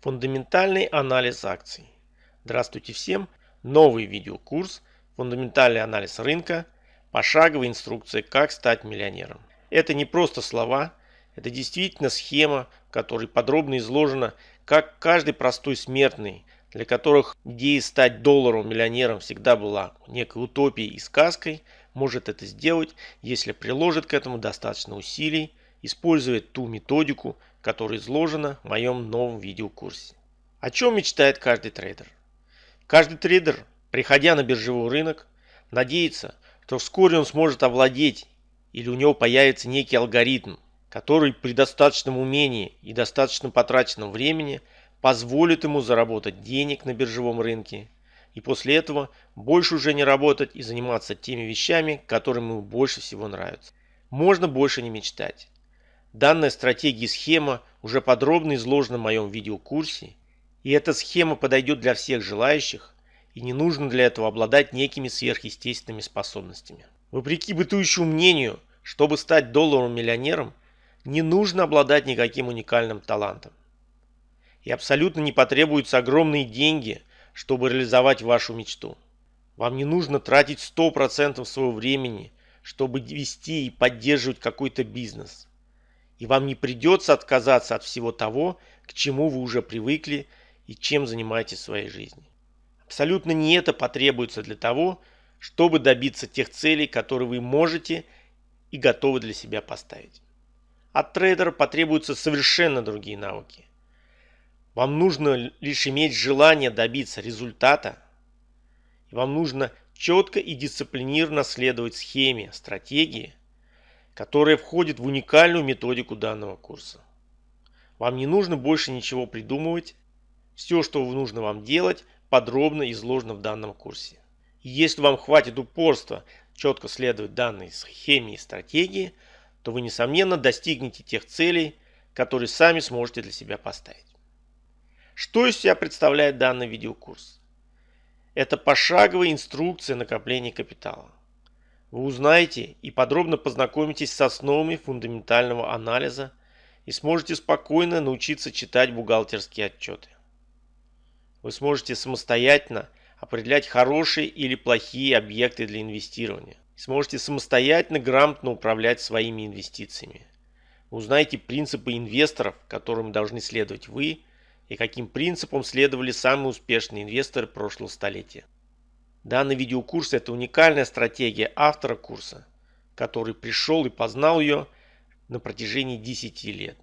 Фундаментальный анализ акций. Здравствуйте всем! Новый видеокурс «Фундаментальный анализ рынка. Пошаговая инструкция, как стать миллионером». Это не просто слова, это действительно схема, в которой подробно изложено, как каждый простой смертный, для которых идея стать долларовым миллионером всегда была некой утопией и сказкой, может это сделать, если приложит к этому достаточно усилий, использует ту методику, которая изложена в моем новом видеокурсе. О чем мечтает каждый трейдер? Каждый трейдер, приходя на биржевой рынок, надеется, что вскоре он сможет овладеть или у него появится некий алгоритм, который при достаточном умении и достаточно потраченном времени позволит ему заработать денег на биржевом рынке и после этого больше уже не работать и заниматься теми вещами, которые ему больше всего нравятся. Можно больше не мечтать. Данная стратегия и схема уже подробно изложена в моем видеокурсе, и эта схема подойдет для всех желающих, и не нужно для этого обладать некими сверхъестественными способностями. Вопреки бытующему мнению, чтобы стать долларовым миллионером, не нужно обладать никаким уникальным талантом. И абсолютно не потребуются огромные деньги, чтобы реализовать вашу мечту. Вам не нужно тратить 100% своего времени, чтобы вести и поддерживать какой-то бизнес и вам не придется отказаться от всего того, к чему вы уже привыкли и чем занимаетесь в своей жизни. Абсолютно не это потребуется для того, чтобы добиться тех целей, которые вы можете и готовы для себя поставить. От трейдера потребуются совершенно другие навыки. Вам нужно лишь иметь желание добиться результата, и вам нужно четко и дисциплинированно следовать схеме, стратегии, которая входит в уникальную методику данного курса. Вам не нужно больше ничего придумывать. Все, что нужно вам делать, подробно изложено в данном курсе. Если вам хватит упорства четко следовать данной схеме и стратегии, то вы, несомненно, достигнете тех целей, которые сами сможете для себя поставить. Что из себя представляет данный видеокурс? Это пошаговая инструкция накопления капитала. Вы узнаете и подробно познакомитесь с основами фундаментального анализа и сможете спокойно научиться читать бухгалтерские отчеты. Вы сможете самостоятельно определять хорошие или плохие объекты для инвестирования. Сможете самостоятельно грамотно управлять своими инвестициями. Вы узнаете принципы инвесторов, которым должны следовать вы, и каким принципам следовали самые успешные инвесторы прошлого столетия. Данный видеокурс – это уникальная стратегия автора курса, который пришел и познал ее на протяжении 10 лет.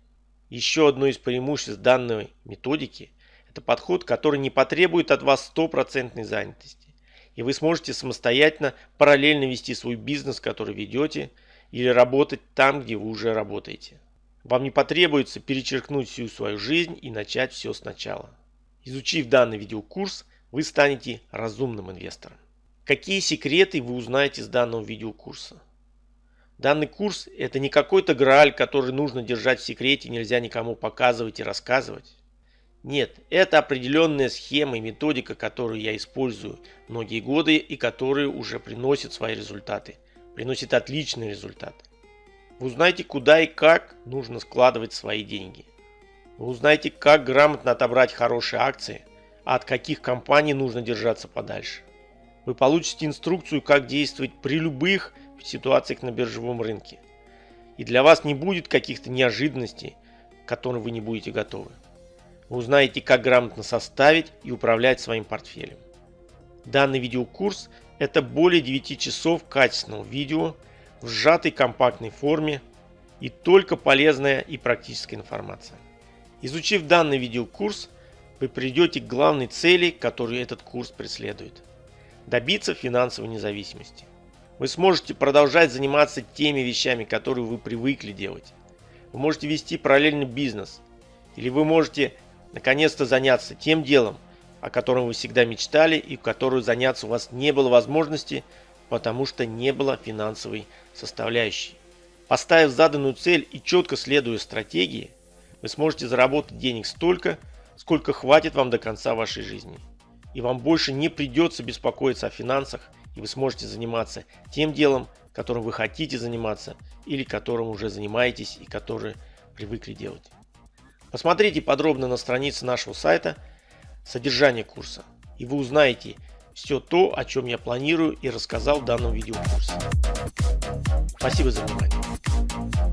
Еще одно из преимуществ данной методики – это подход, который не потребует от вас стопроцентной занятости. И вы сможете самостоятельно параллельно вести свой бизнес, который ведете, или работать там, где вы уже работаете. Вам не потребуется перечеркнуть всю свою жизнь и начать все сначала. Изучив данный видеокурс – вы станете разумным инвестором. Какие секреты вы узнаете из данного видеокурса? Данный курс – это не какой-то грааль, который нужно держать в секрете, нельзя никому показывать и рассказывать. Нет, это определенная схема и методика, которую я использую многие годы и которые уже приносят свои результаты. Приносит отличный результат. Вы узнаете, куда и как нужно складывать свои деньги. Вы узнаете, как грамотно отобрать хорошие акции – а от каких компаний нужно держаться подальше. Вы получите инструкцию, как действовать при любых ситуациях на биржевом рынке. И для вас не будет каких-то неожиданностей, к которым вы не будете готовы. Вы узнаете, как грамотно составить и управлять своим портфелем. Данный видеокурс – это более 9 часов качественного видео в сжатой компактной форме и только полезная и практическая информация. Изучив данный видеокурс, вы придете к главной цели, которую этот курс преследует – добиться финансовой независимости. Вы сможете продолжать заниматься теми вещами, которые вы привыкли делать. Вы можете вести параллельный бизнес. Или вы можете наконец-то заняться тем делом, о котором вы всегда мечтали и в которую заняться у вас не было возможности, потому что не было финансовой составляющей. Поставив заданную цель и четко следуя стратегии, вы сможете заработать денег столько, сколько хватит вам до конца вашей жизни. И вам больше не придется беспокоиться о финансах, и вы сможете заниматься тем делом, которым вы хотите заниматься, или которым уже занимаетесь и который привыкли делать. Посмотрите подробно на странице нашего сайта содержание курса, и вы узнаете все то, о чем я планирую и рассказал в данном видеокурсе. Спасибо за внимание.